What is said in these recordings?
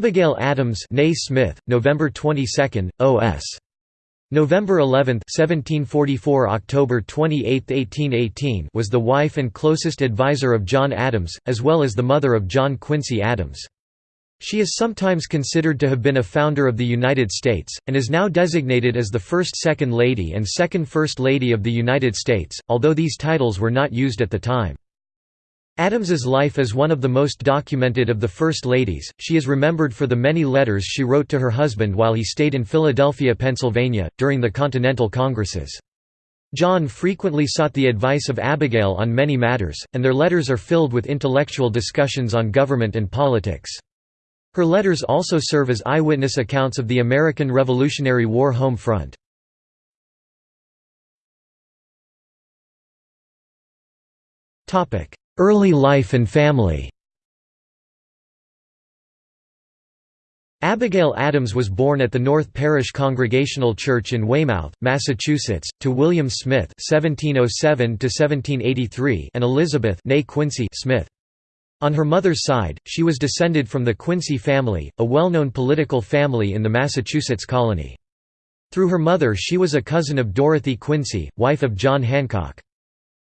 Abigail Adams née Smith, November 22, O.S. November 11, 1744 October 28, 1818 was the wife and closest advisor of John Adams, as well as the mother of John Quincy Adams. She is sometimes considered to have been a founder of the United States, and is now designated as the first Second Lady and Second First Lady of the United States, although these titles were not used at the time. Adams's life is one of the most documented of the First Ladies. She is remembered for the many letters she wrote to her husband while he stayed in Philadelphia, Pennsylvania, during the Continental Congresses. John frequently sought the advice of Abigail on many matters, and their letters are filled with intellectual discussions on government and politics. Her letters also serve as eyewitness accounts of the American Revolutionary War home front. Early life and family Abigail Adams was born at the North Parish Congregational Church in Weymouth, Massachusetts, to William Smith (1707–1783) and Elizabeth (née Quincy Smith. On her mother's side, she was descended from the Quincy family, a well-known political family in the Massachusetts colony. Through her mother she was a cousin of Dorothy Quincy, wife of John Hancock.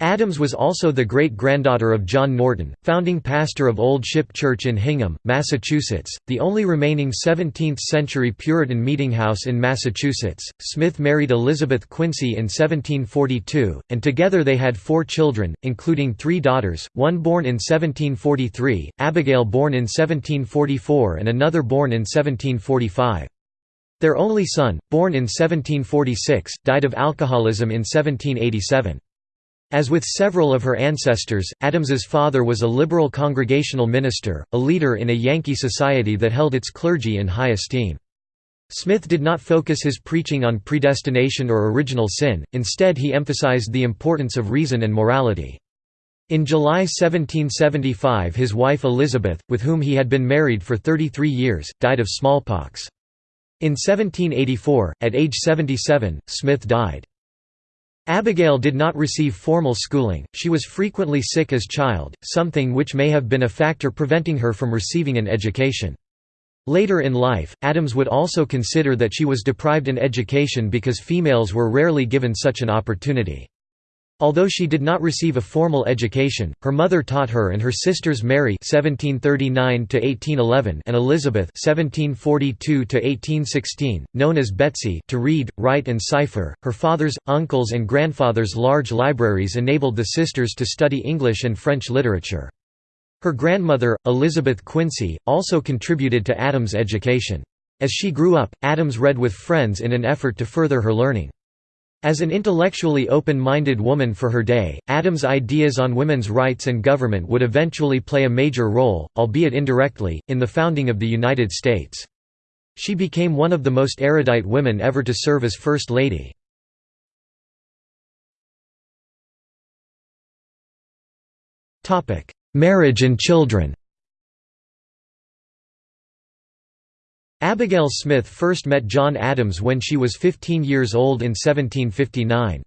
Adams was also the great-granddaughter of John Norton, founding pastor of Old Ship Church in Hingham, Massachusetts, the only remaining 17th-century Puritan meetinghouse in Massachusetts. Smith married Elizabeth Quincy in 1742, and together they had four children, including three daughters, one born in 1743, Abigail born in 1744 and another born in 1745. Their only son, born in 1746, died of alcoholism in 1787. As with several of her ancestors, Adams's father was a liberal congregational minister, a leader in a Yankee society that held its clergy in high esteem. Smith did not focus his preaching on predestination or original sin, instead he emphasized the importance of reason and morality. In July 1775 his wife Elizabeth, with whom he had been married for 33 years, died of smallpox. In 1784, at age 77, Smith died. Abigail did not receive formal schooling, she was frequently sick as a child, something which may have been a factor preventing her from receiving an education. Later in life, Adams would also consider that she was deprived an education because females were rarely given such an opportunity. Although she did not receive a formal education, her mother taught her and her sisters Mary (1739–1811) and Elizabeth (1742–1816), known as Betsy, to read, write, and cipher. Her father's, uncles, and grandfather's large libraries enabled the sisters to study English and French literature. Her grandmother, Elizabeth Quincy, also contributed to Adams' education. As she grew up, Adams read with friends in an effort to further her learning. As an intellectually open-minded woman for her day, Adams' ideas on women's rights and government would eventually play a major role, albeit indirectly, in the founding of the United States. She became one of the most erudite women ever to serve as First Lady. Marriage and children Abigail Smith first met John Adams when she was 15 years old in 1759.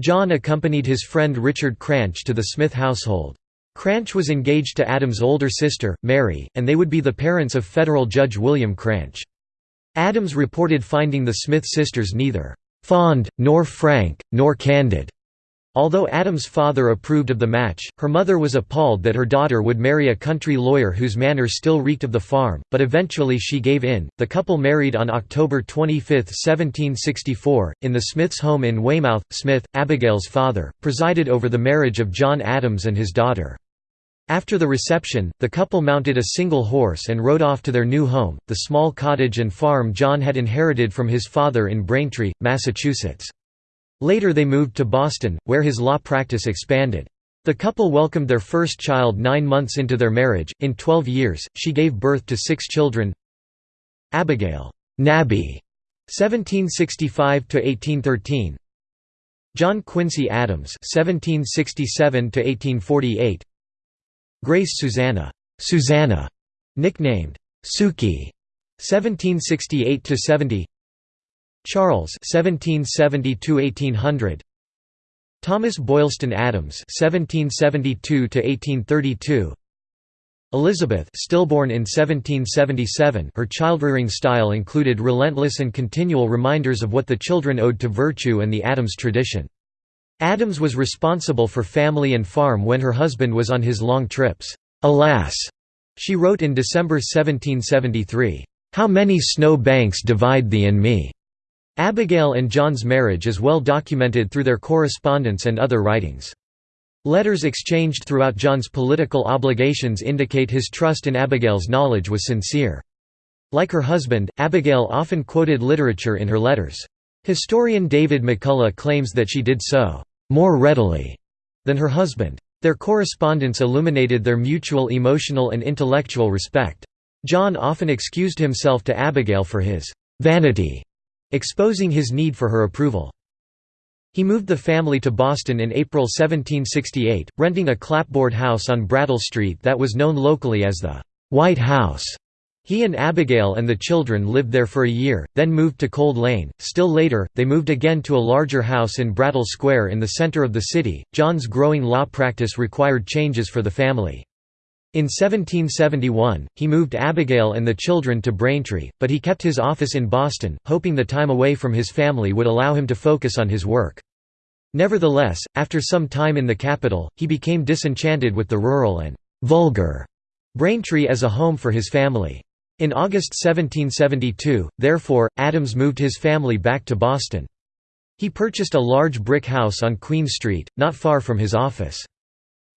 John accompanied his friend Richard Cranch to the Smith household. Cranch was engaged to Adams' older sister, Mary, and they would be the parents of federal judge William Cranch. Adams reported finding the Smith sisters neither «fond, nor frank, nor candid», Although Adams' father approved of the match, her mother was appalled that her daughter would marry a country lawyer whose manner still reeked of the farm, but eventually she gave in. The couple married on October 25, 1764, in the Smiths' home in Weymouth. Smith, Abigail's father, presided over the marriage of John Adams and his daughter. After the reception, the couple mounted a single horse and rode off to their new home, the small cottage and farm John had inherited from his father in Braintree, Massachusetts. Later they moved to Boston, where his law practice expanded. The couple welcomed their first child nine months into their marriage. In 12 years, she gave birth to six children. Abigail Nabby, 1765–1813 John Quincy Adams 1767–1848 Grace Susanna Susanna, nicknamed Suki, 1768–70 Charles (1770–1800), Thomas Boylston Adams (1772–1832), Elizabeth stillborn in 1777 her childrearing style included relentless and continual reminders of what the children owed to virtue and the Adams tradition. Adams was responsible for family and farm when her husband was on his long trips. Alas, she wrote in December 1773, "'How many snow banks divide thee and me?' Abigail and John's marriage is well documented through their correspondence and other writings. Letters exchanged throughout John's political obligations indicate his trust in Abigail's knowledge was sincere. Like her husband, Abigail often quoted literature in her letters. Historian David McCullough claims that she did so, "...more readily," than her husband. Their correspondence illuminated their mutual emotional and intellectual respect. John often excused himself to Abigail for his "...vanity", exposing his need for her approval. He moved the family to Boston in April 1768, renting a clapboard house on Brattle Street that was known locally as the White House. He and Abigail and the children lived there for a year, then moved to Cold Lane. Still later, they moved again to a larger house in Brattle Square in the center of the city. John's growing law practice required changes for the family. In 1771, he moved Abigail and the children to Braintree, but he kept his office in Boston, hoping the time away from his family would allow him to focus on his work. Nevertheless, after some time in the capital, he became disenchanted with the rural and «vulgar» Braintree as a home for his family. In August 1772, therefore, Adams moved his family back to Boston. He purchased a large brick house on Queen Street, not far from his office.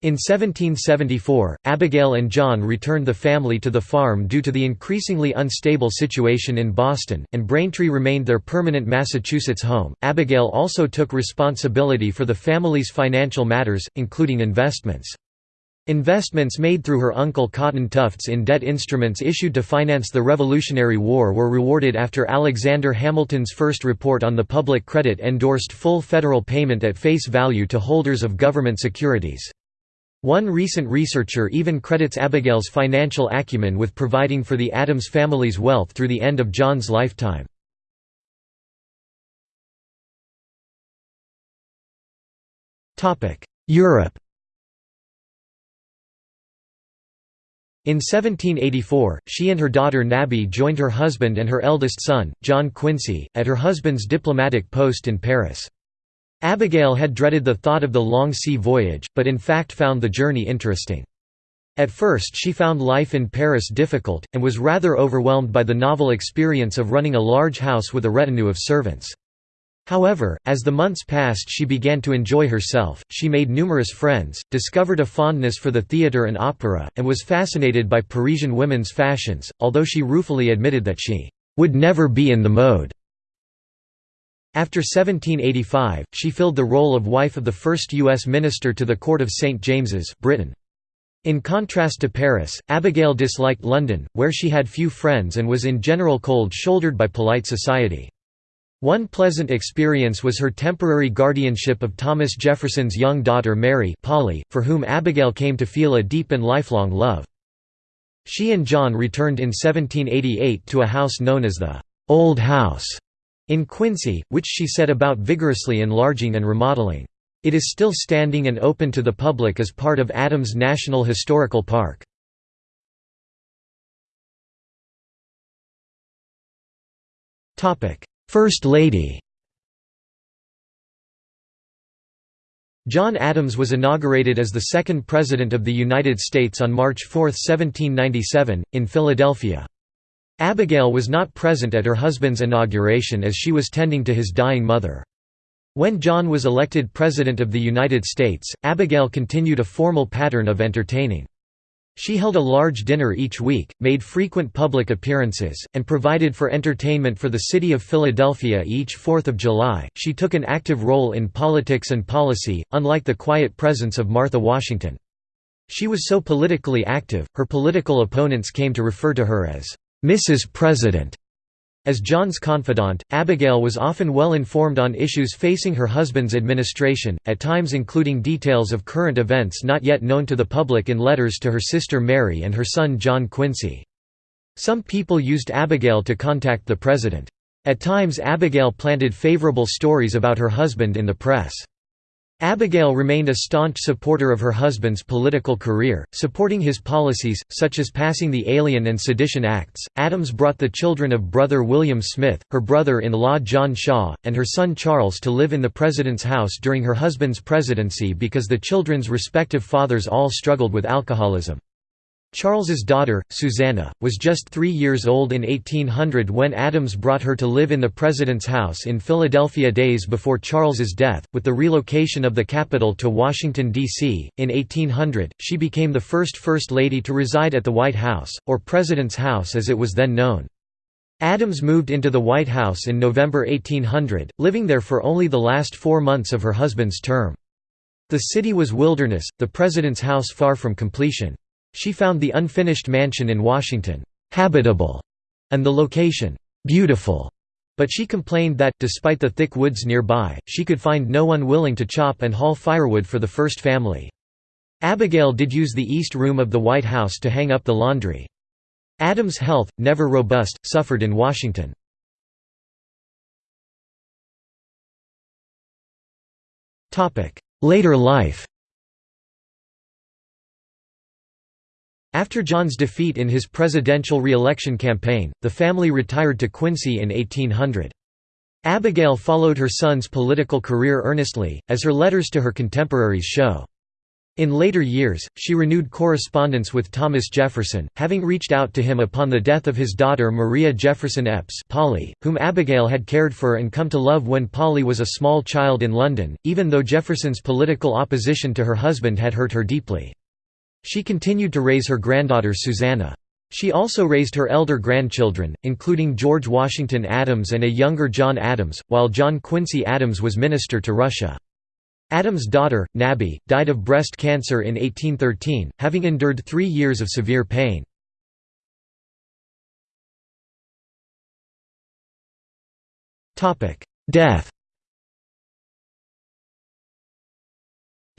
In 1774, Abigail and John returned the family to the farm due to the increasingly unstable situation in Boston, and Braintree remained their permanent Massachusetts home. Abigail also took responsibility for the family's financial matters, including investments. Investments made through her uncle Cotton Tufts in debt instruments issued to finance the Revolutionary War were rewarded after Alexander Hamilton's first report on the public credit endorsed full federal payment at face value to holders of government securities. One recent researcher even credits Abigail's financial acumen with providing for the Adams family's wealth through the end of John's lifetime. Europe In 1784, she and her daughter Nabby joined her husband and her eldest son, John Quincy, at her husband's diplomatic post in Paris. Abigail had dreaded the thought of the long sea voyage, but in fact found the journey interesting. At first she found life in Paris difficult, and was rather overwhelmed by the novel experience of running a large house with a retinue of servants. However, as the months passed she began to enjoy herself, she made numerous friends, discovered a fondness for the theatre and opera, and was fascinated by Parisian women's fashions, although she ruefully admitted that she "...would never be in the mode." After 1785, she filled the role of wife of the first U.S. minister to the court of St. James's, Britain. In contrast to Paris, Abigail disliked London, where she had few friends and was in general cold-shouldered by polite society. One pleasant experience was her temporary guardianship of Thomas Jefferson's young daughter Mary Polly, for whom Abigail came to feel a deep and lifelong love. She and John returned in 1788 to a house known as the «Old House» in Quincy, which she set about vigorously enlarging and remodeling. It is still standing and open to the public as part of Adams National Historical Park. First Lady John Adams was inaugurated as the second President of the United States on March 4, 1797, in Philadelphia. Abigail was not present at her husband's inauguration as she was tending to his dying mother. When John was elected President of the United States, Abigail continued a formal pattern of entertaining. She held a large dinner each week, made frequent public appearances, and provided for entertainment for the city of Philadelphia each 4th of July. She took an active role in politics and policy, unlike the quiet presence of Martha Washington. She was so politically active, her political opponents came to refer to her as Mrs. President. As John's confidant, Abigail was often well informed on issues facing her husband's administration, at times including details of current events not yet known to the public in letters to her sister Mary and her son John Quincy. Some people used Abigail to contact the president. At times Abigail planted favorable stories about her husband in the press. Abigail remained a staunch supporter of her husband's political career, supporting his policies, such as passing the Alien and Sedition Acts. Adams brought the children of brother William Smith, her brother in law John Shaw, and her son Charles to live in the President's house during her husband's presidency because the children's respective fathers all struggled with alcoholism. Charles's daughter, Susanna, was just three years old in 1800 when Adams brought her to live in the President's house in Philadelphia days before Charles's death. With the relocation of the capital to Washington, D.C., in 1800, she became the first First Lady to reside at the White House, or President's House as it was then known. Adams moved into the White House in November 1800, living there for only the last four months of her husband's term. The city was wilderness, the President's house far from completion. She found the unfinished mansion in Washington habitable and the location beautiful, but she complained that, despite the thick woods nearby, she could find no one willing to chop and haul firewood for the first family. Abigail did use the east room of the White House to hang up the laundry. Adams' health, never robust, suffered in Washington. Later life After John's defeat in his presidential re-election campaign, the family retired to Quincy in 1800. Abigail followed her son's political career earnestly, as her letters to her contemporaries show. In later years, she renewed correspondence with Thomas Jefferson, having reached out to him upon the death of his daughter Maria Jefferson Eppes Polly, whom Abigail had cared for and come to love when Polly was a small child in London, even though Jefferson's political opposition to her husband had hurt her deeply. She continued to raise her granddaughter Susanna. She also raised her elder grandchildren, including George Washington Adams and a younger John Adams, while John Quincy Adams was minister to Russia. Adams' daughter, Nabby, died of breast cancer in 1813, having endured three years of severe pain. Death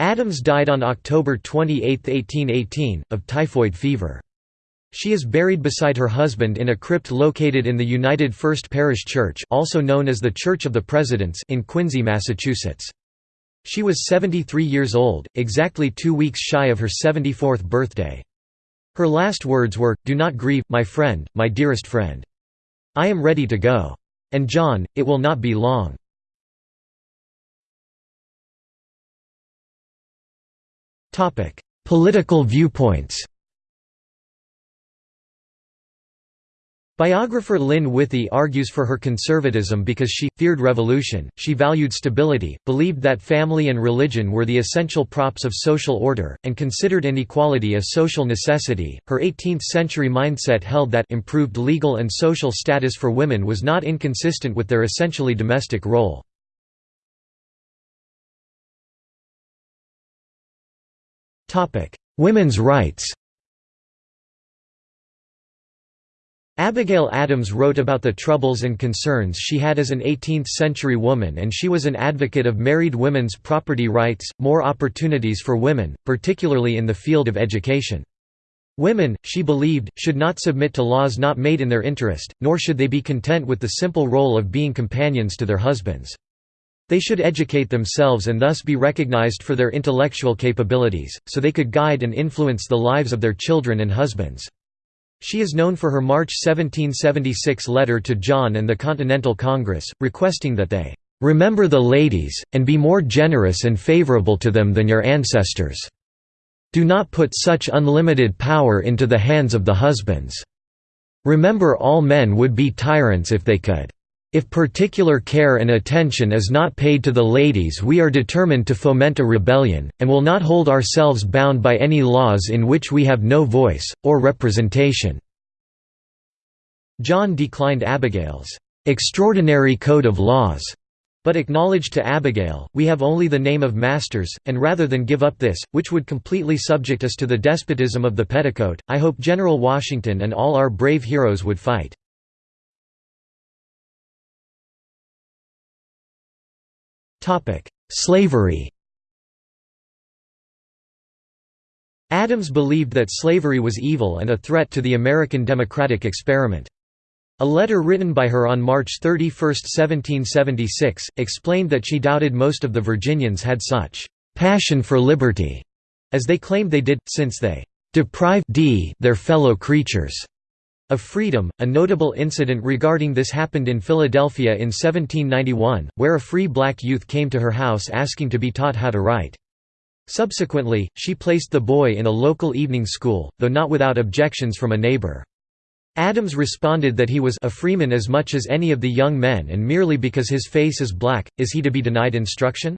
Adams died on October 28, 1818, of typhoid fever. She is buried beside her husband in a crypt located in the United First Parish Church also known as the Church of the Presidents in Quincy, Massachusetts. She was 73 years old, exactly two weeks shy of her 74th birthday. Her last words were, Do not grieve, my friend, my dearest friend. I am ready to go. And John, it will not be long. Topic: Political viewpoints. Biographer Lynn Withey argues for her conservatism because she, feared revolution, she valued stability, believed that family and religion were the essential props of social order, and considered inequality a social necessity. Her 18th century mindset held that improved legal and social status for women was not inconsistent with their essentially domestic role. Women's rights Abigail Adams wrote about the troubles and concerns she had as an 18th-century woman and she was an advocate of married women's property rights, more opportunities for women, particularly in the field of education. Women, she believed, should not submit to laws not made in their interest, nor should they be content with the simple role of being companions to their husbands. They should educate themselves and thus be recognized for their intellectual capabilities, so they could guide and influence the lives of their children and husbands. She is known for her March 1776 letter to John and the Continental Congress, requesting that they "...remember the ladies, and be more generous and favorable to them than your ancestors. Do not put such unlimited power into the hands of the husbands. Remember all men would be tyrants if they could." If particular care and attention is not paid to the ladies we are determined to foment a rebellion, and will not hold ourselves bound by any laws in which we have no voice, or representation." John declined Abigail's "'extraordinary code of laws' but acknowledged to Abigail, we have only the name of masters, and rather than give up this, which would completely subject us to the despotism of the petticoat, I hope General Washington and all our brave heroes would fight. Slavery Adams believed that slavery was evil and a threat to the American democratic experiment. A letter written by her on March 31, 1776, explained that she doubted most of the Virginians had such passion for liberty, as they claimed they did, since they deprive d their fellow creatures of freedom. A notable incident regarding this happened in Philadelphia in 1791, where a free black youth came to her house asking to be taught how to write. Subsequently, she placed the boy in a local evening school, though not without objections from a neighbor. Adams responded that he was a freeman as much as any of the young men and merely because his face is black, is he to be denied instruction?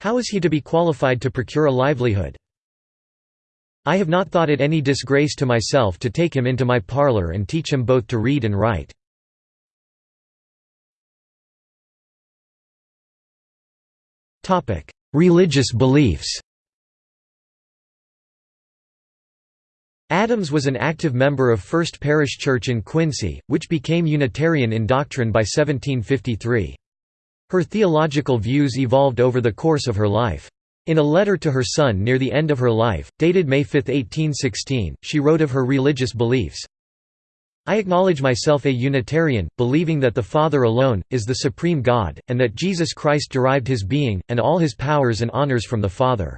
How is he to be qualified to procure a livelihood? I have not thought it any disgrace to myself to take him into my parlour and teach him both to read and write. Religious beliefs Adams was an active member of First Parish Church in Quincy, which became Unitarian in doctrine by 1753. Her theological views evolved over the course of her life. In a letter to her son near the end of her life, dated May 5, 1816, she wrote of her religious beliefs, I acknowledge myself a Unitarian, believing that the Father alone, is the supreme God, and that Jesus Christ derived his being, and all his powers and honors from the Father.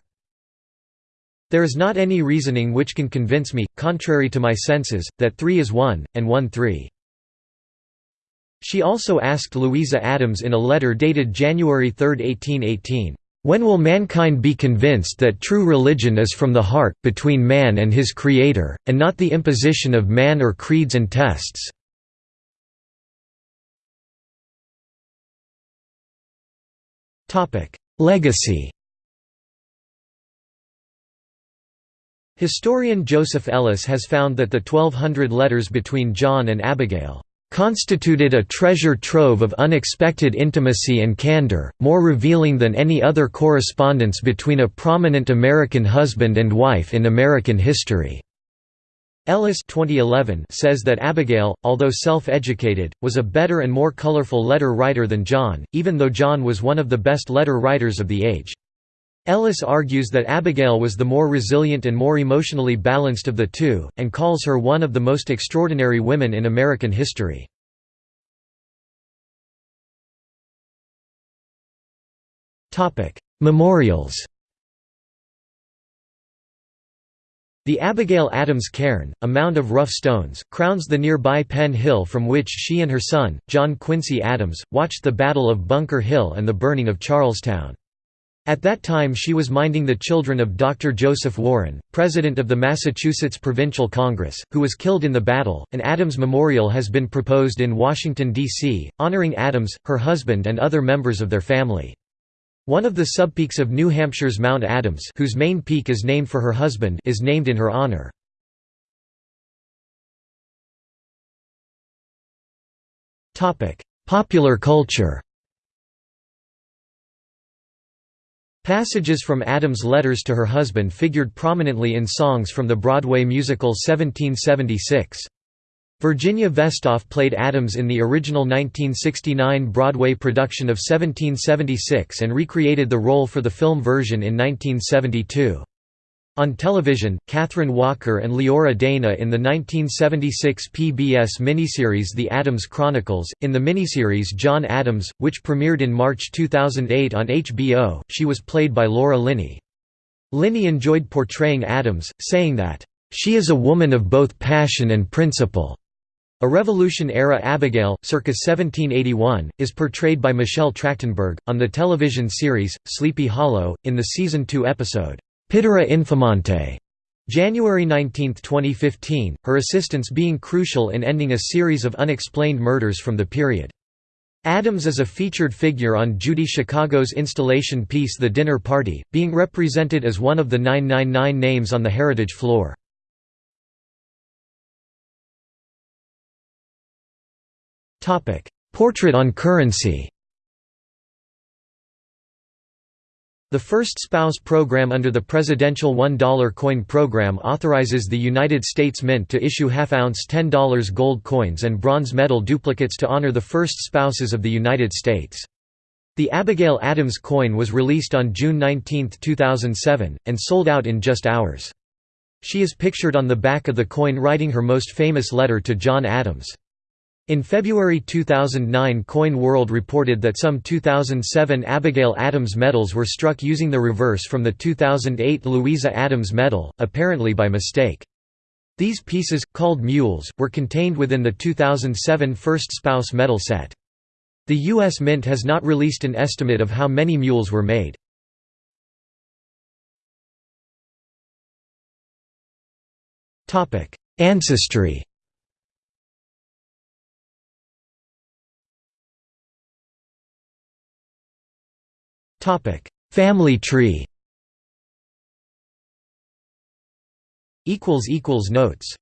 There is not any reasoning which can convince me, contrary to my senses, that three is one, and one three. She also asked Louisa Adams in a letter dated January 3, 1818, when will mankind be convinced that true religion is from the heart, between man and his Creator, and not the imposition of man or creeds and tests? Legacy Historian Joseph Ellis has found that the 1200 letters between John and Abigail constituted a treasure trove of unexpected intimacy and candor, more revealing than any other correspondence between a prominent American husband and wife in American history. Ellis 2011 says that Abigail, although self-educated, was a better and more colorful letter writer than John, even though John was one of the best letter writers of the age. Ellis argues that Abigail was the more resilient and more emotionally balanced of the two, and calls her one of the most extraordinary women in American history. Memorials The Abigail Adams Cairn, a mound of rough stones, crowns the nearby Penn Hill from which she and her son, John Quincy Adams, watched the Battle of Bunker Hill and the burning of Charlestown. At that time she was minding the children of Dr. Joseph Warren, president of the Massachusetts Provincial Congress, who was killed in the battle. An Adams Memorial has been proposed in Washington, D.C., honoring Adams, her husband and other members of their family. One of the subpeaks of New Hampshire's Mount Adams whose main peak is named for her husband is named in her honor. Popular culture Passages from Adams' letters to her husband figured prominently in songs from the Broadway musical 1776. Virginia Vestoff played Adams in the original 1969 Broadway production of 1776 and recreated the role for the film version in 1972. On television, Kathryn Walker and Leora Dana in the 1976 PBS miniseries The Adams Chronicles. In the miniseries John Adams, which premiered in March 2008 on HBO, she was played by Laura Linney. Linney enjoyed portraying Adams, saying that, She is a woman of both passion and principle. A Revolution-era Abigail, circa 1781, is portrayed by Michelle Trachtenberg, on the television series, Sleepy Hollow, in the Season 2 episode, Pittura Infamante. January 19, 2015, her assistance being crucial in ending a series of unexplained murders from the period. Adams is a featured figure on Judy Chicago's installation piece The Dinner Party, being represented as one of the 999 names on the Heritage floor. Portrait on currency The First Spouse Program under the presidential $1 coin program authorizes the United States Mint to issue half-ounce $10 gold coins and bronze medal duplicates to honor the first spouses of the United States. The Abigail Adams coin was released on June 19, 2007, and sold out in just hours. She is pictured on the back of the coin writing her most famous letter to John Adams. In February 2009 Coin World reported that some 2007 Abigail Adams medals were struck using the reverse from the 2008 Louisa Adams medal, apparently by mistake. These pieces, called mules, were contained within the 2007 First Spouse medal set. The U.S. Mint has not released an estimate of how many mules were made. Ancestry Family tree. Notes